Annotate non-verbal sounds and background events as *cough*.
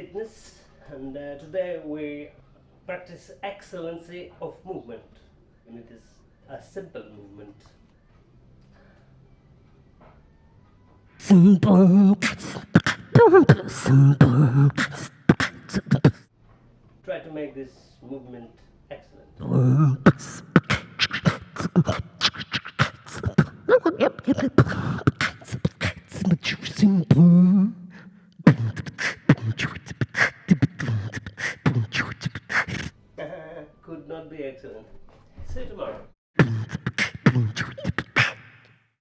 Fitness and uh, today we practice excellency of movement. And it is a simple movement. Try to make this movement excellent. *laughs* Could not be excellent. See you tomorrow.